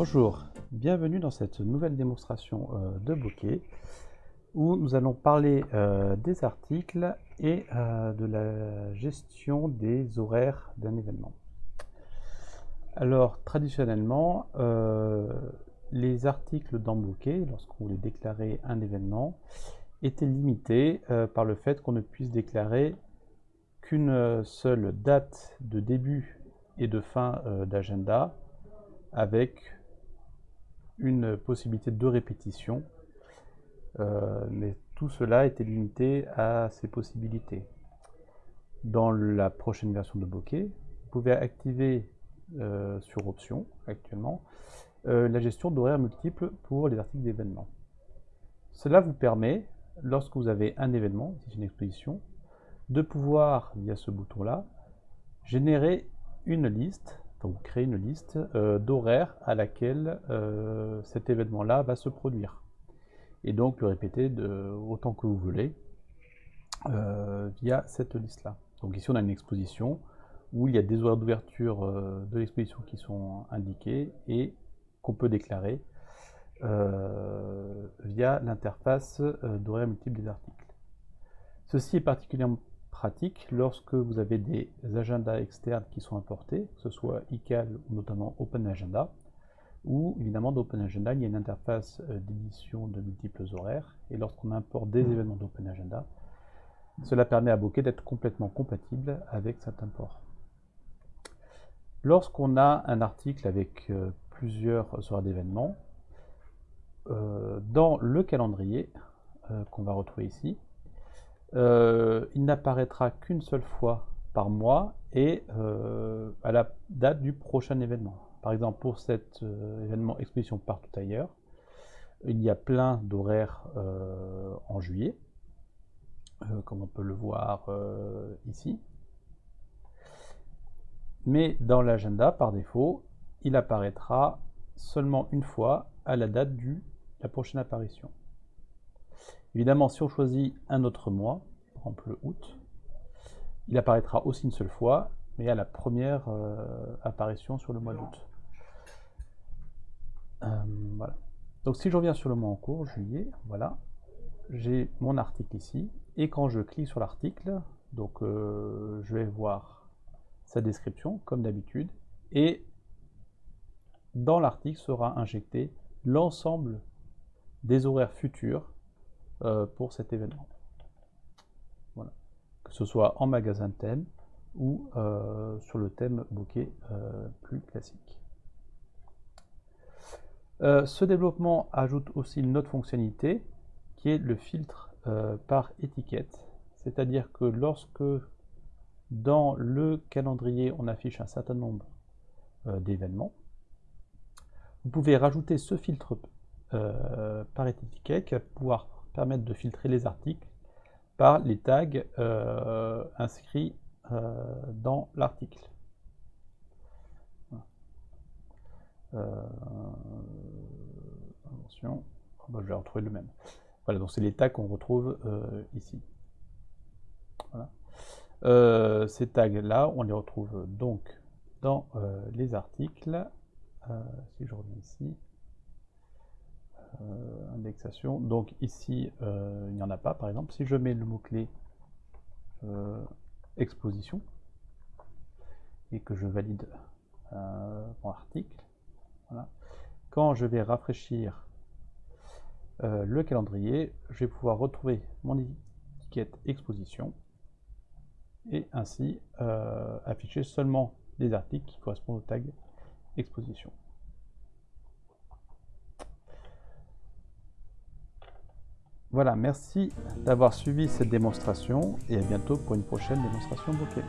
Bonjour, bienvenue dans cette nouvelle démonstration euh, de bokeh où nous allons parler euh, des articles et euh, de la gestion des horaires d'un événement. Alors traditionnellement, les articles dans bokeh, lorsqu'on voulait déclarer un événement, étaient limités par le fait qu'on ne puisse déclarer qu'une seule date de début et de fin d'agenda avec une possibilité de répétition, euh, mais tout cela était limité à ces possibilités. Dans la prochaine version de Bokeh, vous pouvez activer euh, sur option actuellement euh, la gestion d'horaires multiples pour les articles d'événements. Cela vous permet, lorsque vous avez un événement, c'est une exposition, de pouvoir, via ce bouton-là, générer une liste donc créer une liste euh, d'horaires à laquelle euh, cet événement-là va se produire. Et donc le répéter autant que vous voulez euh, via cette liste-là. Donc ici on a une exposition où il y a des horaires d'ouverture de l'exposition qui sont indiqués et qu'on peut déclarer via l'interface d'horaires multiples des articles. Ceci est particulièrement pratique lorsque vous avez des agendas externes qui sont importés, que ce soit iCal ou notamment OpenAgenda, ou évidemment dans OpenAgenda, il y a une interface euh, d'édition de multiples horaires, et lorsqu'on importe des événements d'OpenAgenda, cela permet à Bokeh d'être complètement compatible avec cet import. Lorsqu'on a un article avec euh, plusieurs horaires d'événements, euh, dans le calendrier qu'on va retrouver ici, euh, il n'apparaîtra qu'une seule fois par mois et euh, à la date du prochain événement. Par exemple, pour cet euh, événement Exposition partout ailleurs, il y a plein d'horaires en juillet, comme on peut le voir ici. Mais dans l'agenda, par défaut, il apparaîtra seulement une fois à la date de la prochaine apparition. Évidemment, si on choisit un autre mois, par exemple le août, il apparaîtra aussi une seule fois, mais à la première euh, apparition sur le mois d'août. Euh, voilà. Donc si je reviens sur le mois en cours, juillet, voilà, j'ai mon article ici, et quand je clique sur l'article, donc euh, je vais voir sa description, comme d'habitude, et dans l'article sera injecté l'ensemble des horaires futurs euh, pour cet événement. Voilà. Que ce soit en magasin de thème ou euh, sur le thème bokeh euh, plus classique. ce développement ajoute aussi une autre fonctionnalité qui est le filtre par étiquette. C'est-à-dire que lorsque dans le calendrier on affiche un certain nombre d'événements, vous pouvez rajouter ce filtre par étiquette qui va pouvoir permettre de filtrer les articles par les tags euh, inscrits euh, dans l'article. Euh, attention, oh, bah, je vais retrouver le même. Voilà, donc c'est les tags qu'on retrouve ici. ces tags-là, on les retrouve donc dans les articles. si je reviens ici, euh, indexation. Donc ici, euh, il n'y en a pas, par exemple. Si je mets le mot-clé euh, exposition et que je valide mon article, quand je vais rafraîchir le calendrier, je vais pouvoir retrouver mon étiquette exposition et ainsi afficher seulement les articles qui correspondent au tag exposition. Voilà, merci d'avoir suivi cette démonstration et à bientôt pour une prochaine démonstration bokeh.